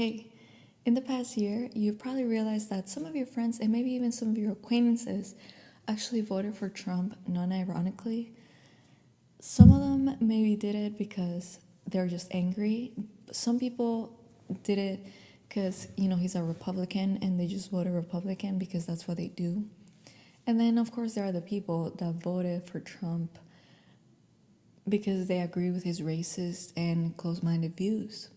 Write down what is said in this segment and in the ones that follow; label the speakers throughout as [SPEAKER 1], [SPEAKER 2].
[SPEAKER 1] Hey, in the past year, you've probably realized that some of your friends and maybe even some of your acquaintances actually voted for Trump non ironically. Some of them maybe did it because they're just angry. Some people did it because, you know, he's a Republican and they just voted Republican because that's what they do. And then, of course, there are the people that voted for Trump because they agree with his racist and close minded views.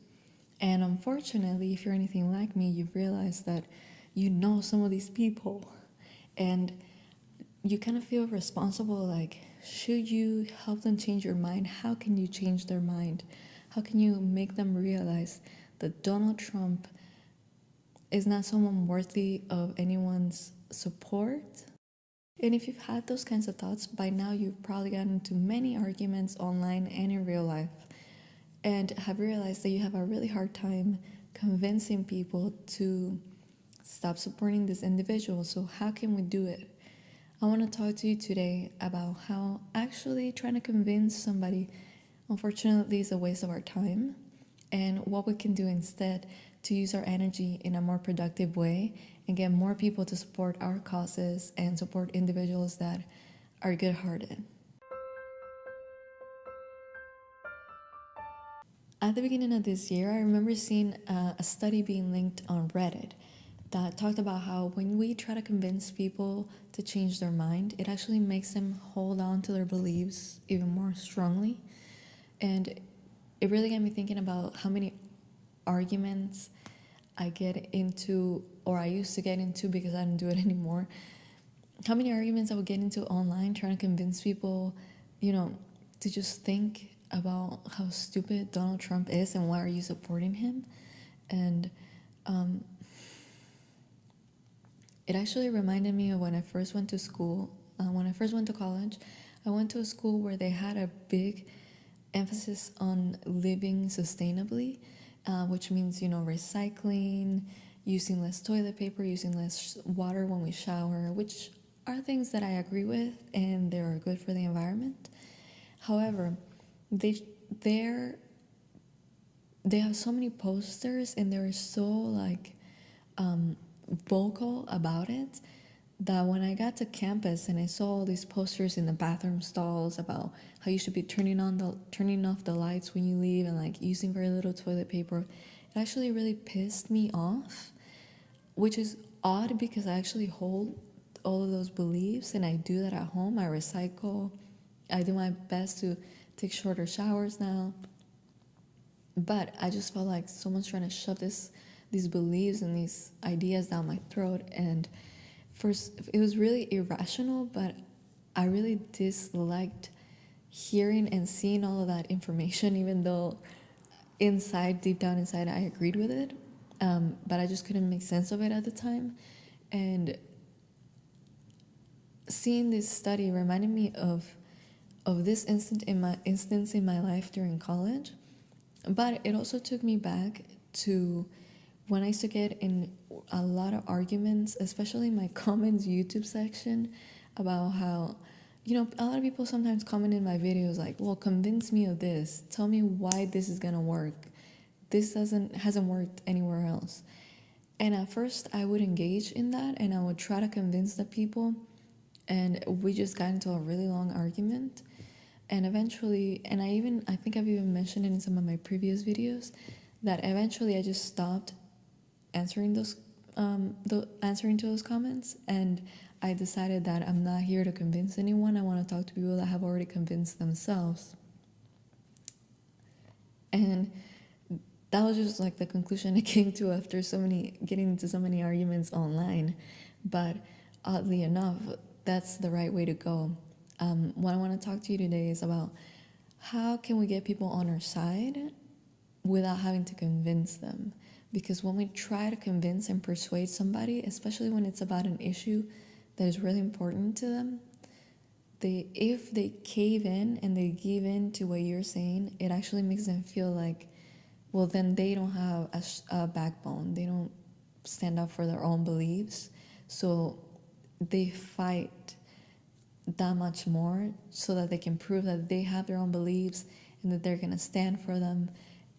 [SPEAKER 1] And unfortunately, if you're anything like me, you've realized that you know some of these people and you kind of feel responsible like, should you help them change your mind? How can you change their mind? How can you make them realize that Donald Trump is not someone worthy of anyone's support? And if you've had those kinds of thoughts, by now you've probably gotten into many arguments online and in real life and have realized that you have a really hard time convincing people to stop supporting this individual. So, how can we do it? I want to talk to you today about how actually trying to convince somebody, unfortunately, is a waste of our time, and what we can do instead to use our energy in a more productive way and get more people to support our causes and support individuals that are good hearted. At the beginning of this year, I remember seeing uh, a study being linked on Reddit that talked about how when we try to convince people to change their mind, it actually makes them hold on to their beliefs even more strongly. And it really got me thinking about how many arguments I get into, or I used to get into because I don't do it anymore. How many arguments I would get into online trying to convince people, you know, to just think about how stupid Donald Trump is and why are you supporting him? And um, it actually reminded me of when I first went to school. Uh, when I first went to college, I went to a school where they had a big emphasis on living sustainably, uh, which means, you know, recycling, using less toilet paper, using less water when we shower, which are things that I agree with and they're good for the environment. However, they they're they have so many posters and they're so like um, vocal about it that when I got to campus and I saw all these posters in the bathroom stalls about how you should be turning on the turning off the lights when you leave and like using very little toilet paper, it actually really pissed me off, which is odd because I actually hold all of those beliefs and I do that at home. I recycle. I do my best to take shorter showers now. But I just felt like someone's trying to shove this these beliefs and these ideas down my throat and first it was really irrational, but I really disliked hearing and seeing all of that information even though inside deep down inside I agreed with it. Um, but I just couldn't make sense of it at the time. And seeing this study reminded me of of this instant in my instance in my life during college, but it also took me back to when I used to get in a lot of arguments, especially in my comments YouTube section, about how you know a lot of people sometimes comment in my videos like, "Well, convince me of this. Tell me why this is gonna work. This doesn't hasn't worked anywhere else." And at first, I would engage in that, and I would try to convince the people, and we just got into a really long argument and eventually and i even i think i've even mentioned it in some of my previous videos that eventually i just stopped answering those um the answering to those comments and i decided that i'm not here to convince anyone. I want to talk to people that have already convinced themselves. And that was just like the conclusion i came to after so many getting into so many arguments online. But oddly enough that's the right way to go um, what I want to talk to you today is about how can we get people on our side without having to convince them. Because when we try to convince and persuade somebody, especially when it's about an issue that is really important to them, they if they cave in and they give in to what you're saying, it actually makes them feel like, well, then they don't have a, a backbone. They don't stand up for their own beliefs. So they fight that much more so that they can prove that they have their own beliefs and that they're going to stand for them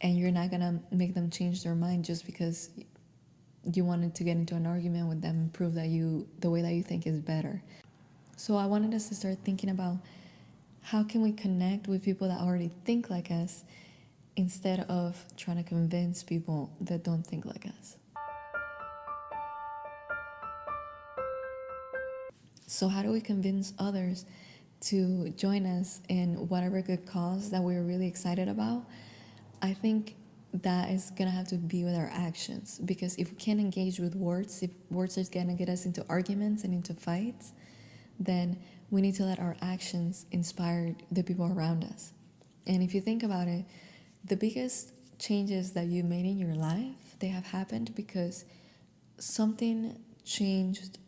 [SPEAKER 1] and you're not gonna make them change their mind just because you wanted to get into an argument with them and prove that you the way that you think is better. So I wanted us to start thinking about how can we connect with people that already think like us instead of trying to convince people that don't think like us. So how do we convince others to join us in whatever good cause that we're really excited about? I think that is gonna have to be with our actions because if we can't engage with words, if words are gonna get us into arguments and into fights, then we need to let our actions inspire the people around us. And if you think about it, the biggest changes that you made in your life, they have happened because something changed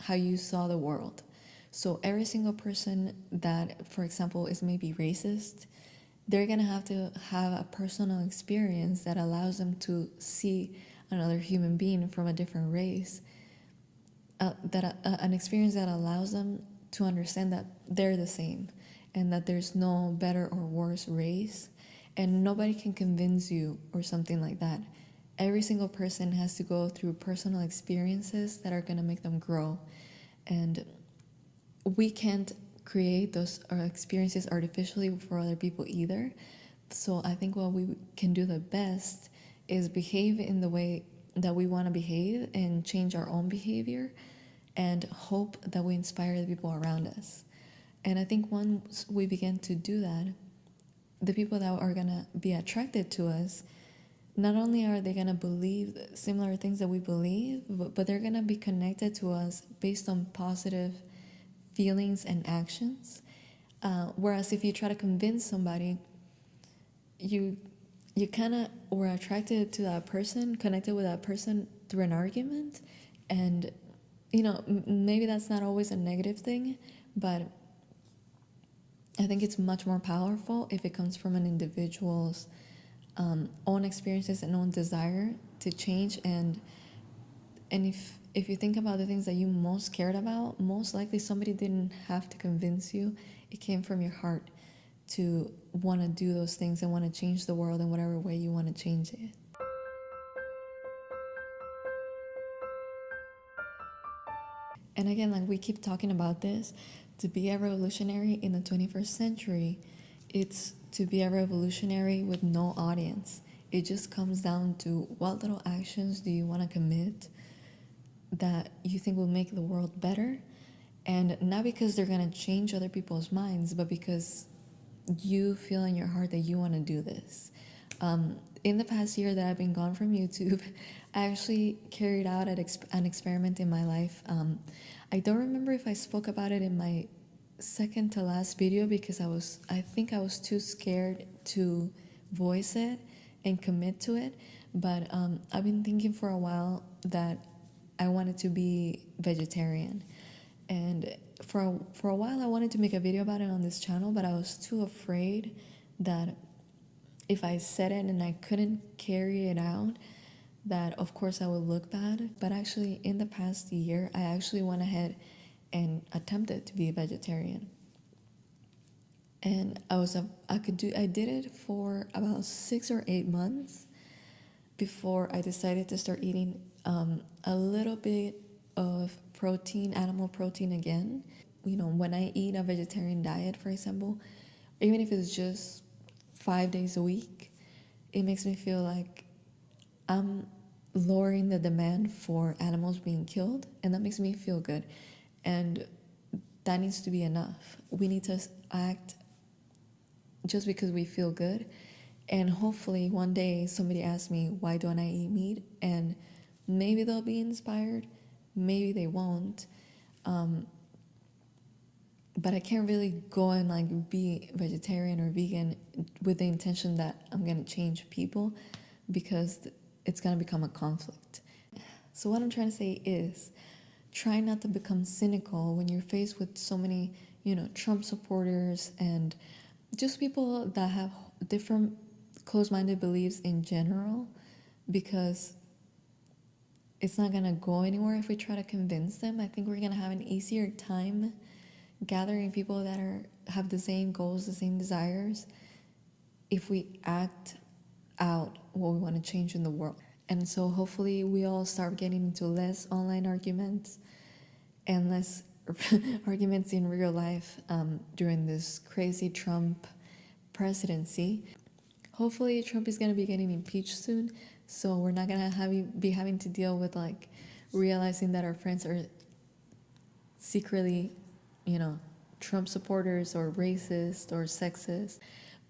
[SPEAKER 1] how you saw the world. So every single person that, for example, is maybe racist, they're to have to have a personal experience that allows them to see another human being from a different race uh, that uh, an experience that allows them to understand that they're the same and that there's no better or worse race and nobody can convince you or something like that every single person has to go through personal experiences that are going to make them grow and we can't create those uh, experiences artificially for other people either. So I think what we can do the best is behave in the way that we want to behave and change our own behavior and hope that we inspire the people around us. And I think once we begin to do that, the people that are going to be attracted to us, not only are they going to believe similar things that we believe, but, but they're going to be connected to us based on positive feelings and actions. Uh, whereas if you try to convince somebody, you you kind of were attracted to that person, connected with that person through an argument, and you know maybe that's not always a negative thing, but I think it's much more powerful if it comes from an individual's um, own experiences and own desire to change and and if if you think about the things that you most cared about, most likely somebody didn't have to convince you. It came from your heart to want to do those things and want to change the world in whatever way you want to change it. And again, like we keep talking about this, to be a revolutionary in the 21st century, it's to be a revolutionary with no audience. It just comes down to what little actions do you want to commit that you think will make the world better. And not because they're going to change other people's minds, but because you feel in your heart that you want to do this. Um, in the past year that I've been gone from YouTube, I actually carried out an, exp- an experiment in my life. Um, I don't remember if I spoke about it in my second to last video because I was, I think I was too scared to voice it and commit to it. But um, I've been thinking for a while that I wanted to be vegetarian. And for a, for a while, I wanted to make a video about it on this channel, but I was too afraid that if I said it and I couldn't carry it out, that of course I would look bad. But actually, in the past year, I actually went ahead and attempted to be a vegetarian. And I was a, I could do I did it for about six or eight months before I decided to start eating um, a little bit of protein, animal protein again. You know, when I eat a vegetarian diet, for example, even if it's just five days a week, it makes me feel like I'm lowering the demand for animals being killed, and that makes me feel good. And that needs to be enough. We need to act just because we feel good. And hopefully, one day somebody asks me, Why don't I eat meat? And maybe they'll be inspired, maybe they won't. Um, but I can't really go and like be vegetarian or vegan with the intention that I'm gonna change people because it's gonna become a conflict. So, what I'm trying to say is try not to become cynical when you're faced with so many, you know, Trump supporters and just people that have different closed minded beliefs in general because it's not gonna go anywhere if we try to convince them. I think we're gonna have an easier time gathering people that are have the same goals, the same desires, if we act out what we want to change in the world. And so hopefully we all start getting into less online arguments and less arguments in real life um, during this crazy Trump presidency. Hopefully Trump is going to be getting impeached soon, so we're not going to be having to deal with like realizing that our friends are secretly, you know, Trump supporters or racist or sexist.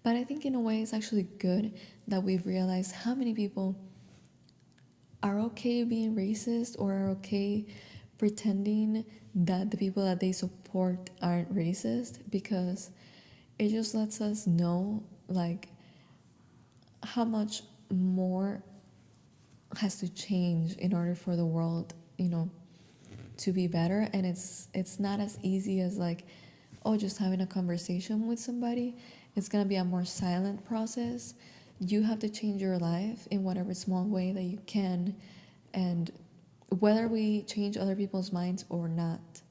[SPEAKER 1] But I think in a way it's actually good that we've realized how many people are okay being racist or are okay pretending that the people that they support aren't racist because it just lets us know like how much more has to change in order for the world you know to be better. And it's it's not as easy as like oh just having a conversation with somebody. It's going to be a more silent process. You have to change your life in whatever small way that you can. And whether we change other people's minds or not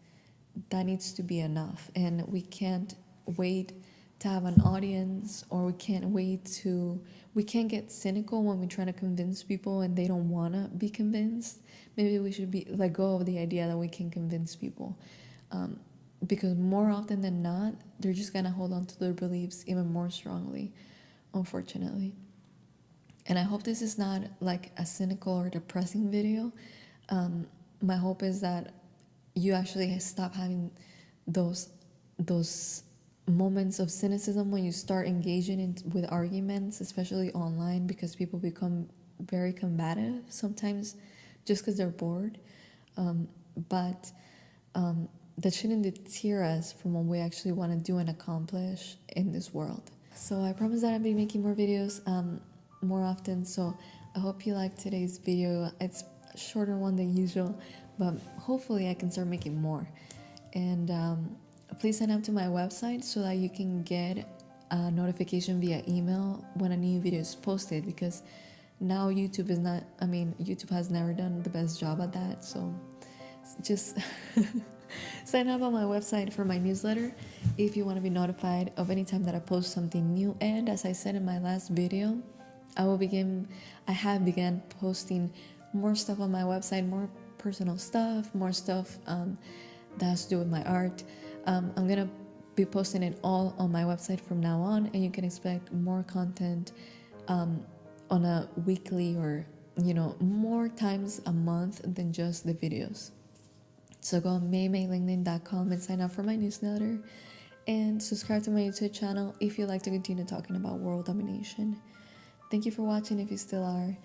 [SPEAKER 1] that needs to be enough. And we can't wait to have an audience or we can't wait to we can't get cynical when we try to convince people and they don't want to be convinced. Maybe we should be let go of the idea that we can convince people. Um, because more often than not they're just gonna hold on to their beliefs even more strongly unfortunately. And i hope this is not like a cynical or depressing video um, my hope is that you actually stop having those those moments of cynicism when you start engaging in, with arguments, especially online, because people become very combative sometimes just because they're bored. Um, but um, that shouldn't deter us from what we actually want to do and accomplish in this world. So I promise that I'll be making more videos um, more often. So I hope you liked today's video. It's shorter one than usual, but hopefully I can start making more. And um, please sign up to my website so that you can get a notification via email when a new video is posted because now YouTube is not, I mean, YouTube has never done the best job at that. So just sign up on my website for my newsletter if you want to be notified of any time that I post something new. And as I said in my last video, I will begin, I have begun posting more stuff on my website, more personal stuff, more stuff um, that has to do with my art. Um, I'm gonna be posting it all on my website from now on, and you can expect more content um, on a weekly or you know more times a month than just the videos. So go on maymaylinkedin.com and sign up for my newsletter and subscribe to my YouTube channel if you like to continue talking about world domination. Thank you for watching if you still are.